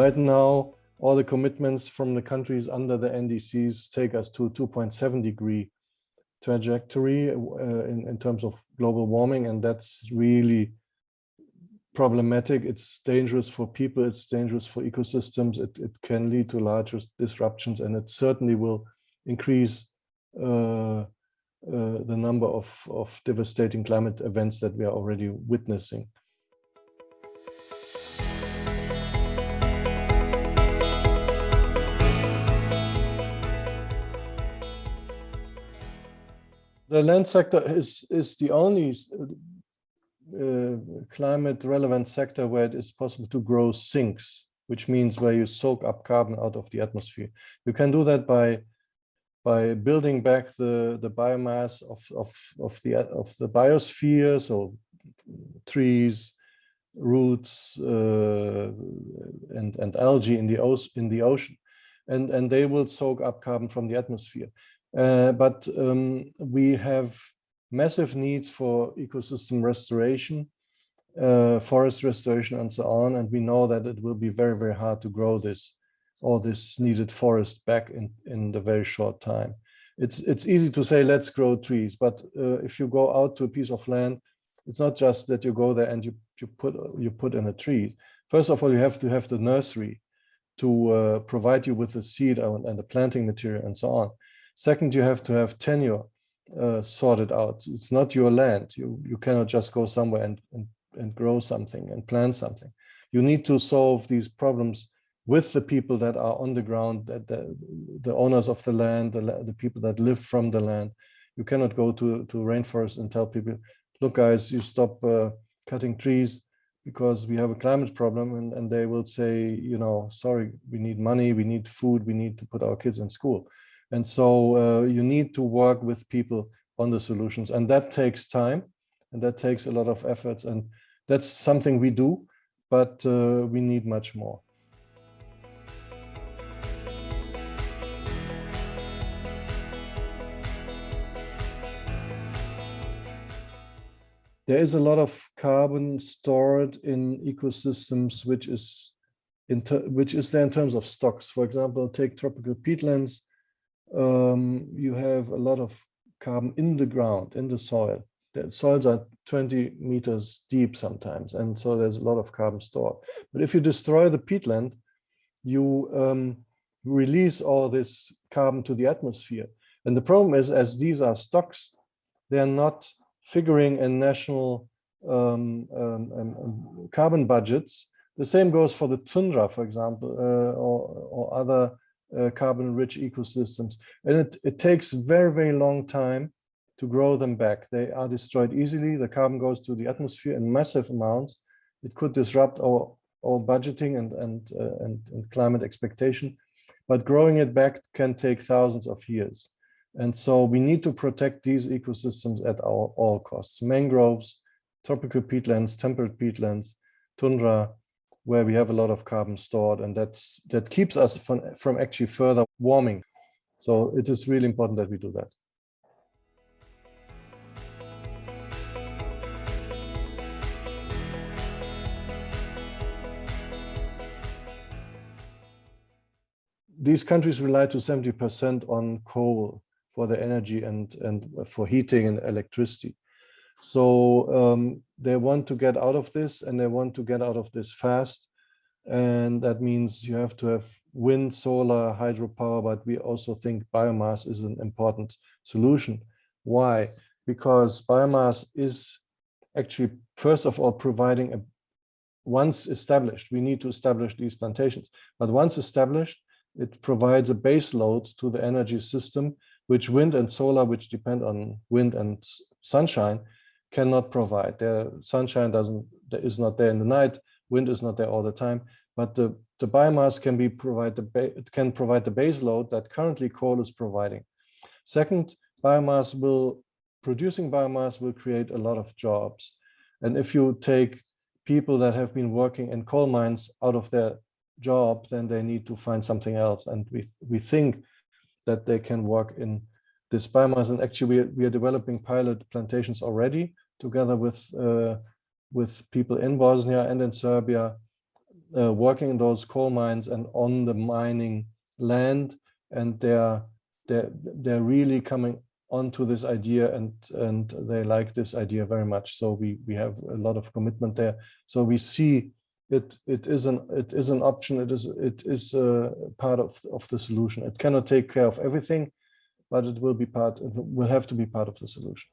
Right now, all the commitments from the countries under the NDCs take us to a 2.7 degree trajectory uh, in, in terms of global warming, and that's really problematic. It's dangerous for people, it's dangerous for ecosystems, it, it can lead to larger disruptions, and it certainly will increase uh, uh, the number of, of devastating climate events that we are already witnessing. The land sector is, is the only uh, climate relevant sector where it is possible to grow sinks, which means where you soak up carbon out of the atmosphere. You can do that by by building back the the biomass of of of the of the biosphere, so trees, roots, uh, and and algae in the in the ocean, and and they will soak up carbon from the atmosphere. Uh, but um, we have massive needs for ecosystem restoration, uh, forest restoration, and so on. And we know that it will be very, very hard to grow this, all this needed forest back in, in the very short time. It's, it's easy to say, let's grow trees. But uh, if you go out to a piece of land, it's not just that you go there and you, you, put, you put in a tree. First of all, you have to have the nursery to uh, provide you with the seed and, and the planting material and so on. Second, you have to have tenure uh, sorted out. It's not your land. You you cannot just go somewhere and, and and grow something and plant something. You need to solve these problems with the people that are on the ground, that the, the owners of the land, the, the people that live from the land. You cannot go to to rainforest and tell people, look, guys, you stop uh, cutting trees because we have a climate problem, and and they will say, you know, sorry, we need money, we need food, we need to put our kids in school. And so uh, you need to work with people on the solutions and that takes time and that takes a lot of efforts and that's something we do, but uh, we need much more. There is a lot of carbon stored in ecosystems, which is in which is there in terms of stocks. For example, take tropical peatlands um, you have a lot of carbon in the ground, in the soil. The soils are 20 meters deep sometimes, and so there's a lot of carbon stored. But if you destroy the peatland, you um, release all this carbon to the atmosphere. And the problem is, as these are stocks, they're not figuring in national um, um, um, um carbon budgets. The same goes for the tundra, for example, uh, or, or other uh, carbon-rich ecosystems. And it, it takes very, very long time to grow them back. They are destroyed easily. The carbon goes to the atmosphere in massive amounts. It could disrupt our, our budgeting and, and, uh, and, and climate expectation. But growing it back can take thousands of years. And so we need to protect these ecosystems at our all costs. Mangroves, tropical peatlands, temperate peatlands, tundra, where we have a lot of carbon stored and that's that keeps us from, from actually further warming. So it is really important that we do that. These countries rely to 70% on coal for their energy and, and for heating and electricity. So um, they want to get out of this and they want to get out of this fast. And that means you have to have wind, solar, hydropower, but we also think biomass is an important solution. Why? Because biomass is actually, first of all, providing a once established, we need to establish these plantations, but once established, it provides a base load to the energy system, which wind and solar, which depend on wind and sunshine, cannot provide. The sunshine doesn't is not there in the night, wind is not there all the time, but the, the biomass can be provide the it can provide the base load that currently coal is providing. Second, biomass will producing biomass will create a lot of jobs. And if you take people that have been working in coal mines out of their job, then they need to find something else. And we we think that they can work in this biomass. And actually, we are, we are developing pilot plantations already together with uh, with people in Bosnia and in Serbia uh, working in those coal mines and on the mining land, and they're they're they're really coming onto this idea and and they like this idea very much. So we we have a lot of commitment there. So we see it it is an it is an option. It is it is a part of of the solution. It cannot take care of everything, but it will be part. It will have to be part of the solution.